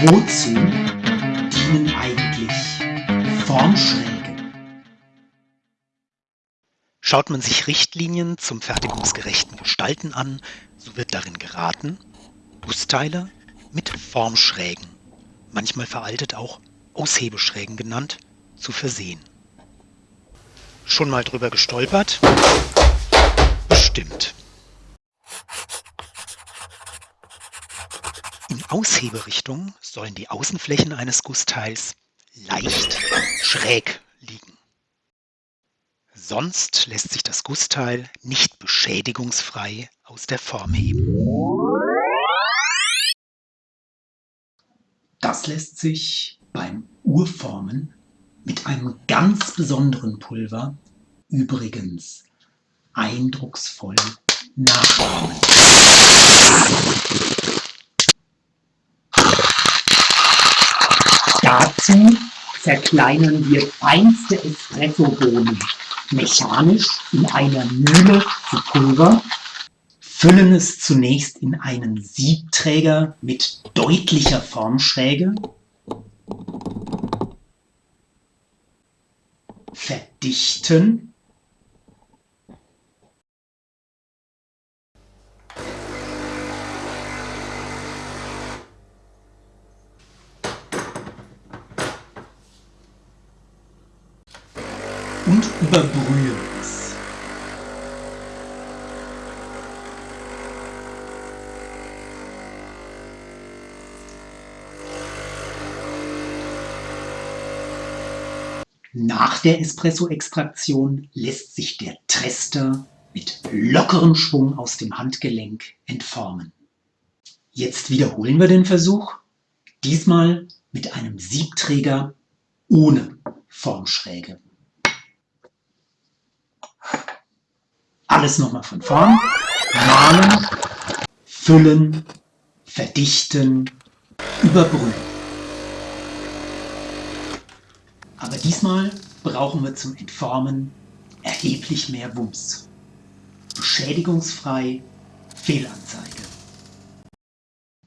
Wozu dienen eigentlich Formschräge? Schaut man sich Richtlinien zum fertigungsgerechten Gestalten an, so wird darin geraten, Gussteile mit Formschrägen, manchmal veraltet auch Aushebeschrägen genannt, zu versehen. Schon mal drüber gestolpert? Bestimmt. In Ausheberichtung sollen die Außenflächen eines Gussteils leicht schräg liegen. Sonst lässt sich das Gussteil nicht beschädigungsfrei aus der Form heben. Das lässt sich beim Urformen mit einem ganz besonderen Pulver übrigens eindrucksvoll nachahmen. Dazu zerkleinern wir feinste Espressobohnen mechanisch in einer Mühle zu Pulver, füllen es zunächst in einen Siebträger mit deutlicher Formschräge, verdichten und überbrühen es. Nach der Espresso-Extraktion lässt sich der Trester mit lockerem Schwung aus dem Handgelenk entformen. Jetzt wiederholen wir den Versuch, diesmal mit einem Siebträger ohne Formschräge. Alles nochmal von vorn. Malen, füllen, verdichten, überbrühen. Aber diesmal brauchen wir zum Entformen erheblich mehr Wumms. Beschädigungsfrei, Fehlanzeige.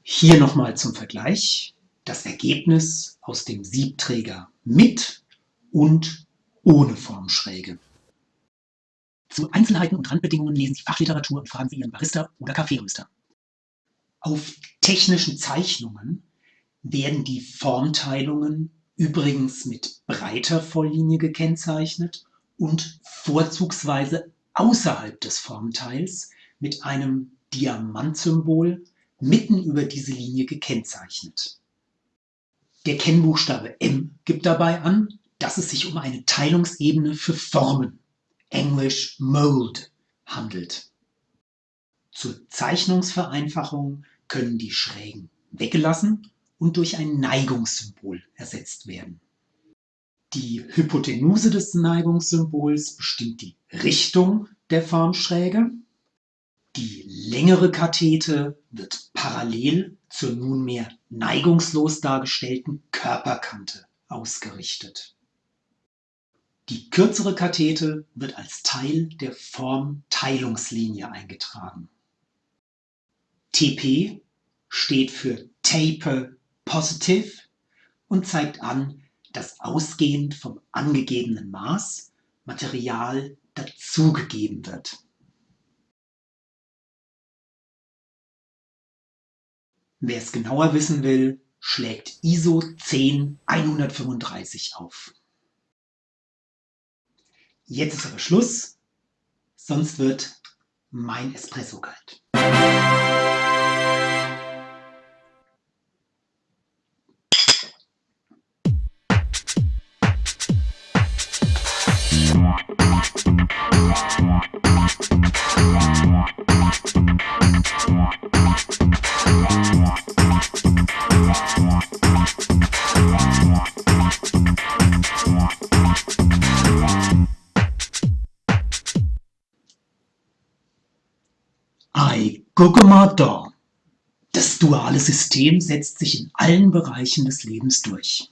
Hier nochmal zum Vergleich das Ergebnis aus dem Siebträger mit und ohne Formschräge. Zu Einzelheiten und Randbedingungen lesen Sie Fachliteratur und fragen Sie Ihren Barista oder Kaffeeröster. Auf technischen Zeichnungen werden die Formteilungen übrigens mit breiter Volllinie gekennzeichnet und vorzugsweise außerhalb des Formteils mit einem Diamantsymbol mitten über diese Linie gekennzeichnet. Der Kennbuchstabe M gibt dabei an, dass es sich um eine Teilungsebene für Formen Englisch Mold handelt. Zur Zeichnungsvereinfachung können die Schrägen weggelassen und durch ein Neigungssymbol ersetzt werden. Die Hypotenuse des Neigungssymbols bestimmt die Richtung der Formschräge. Die längere Kathete wird parallel zur nunmehr neigungslos dargestellten Körperkante ausgerichtet. Die kürzere Kathete wird als Teil der Formteilungslinie eingetragen. TP steht für Taper Positive und zeigt an, dass ausgehend vom angegebenen Maß Material dazugegeben wird. Wer es genauer wissen will, schlägt ISO 10135 auf. Jetzt ist aber Schluss, sonst wird mein Espresso kalt. Ei, gucke mal da. Das duale System setzt sich in allen Bereichen des Lebens durch.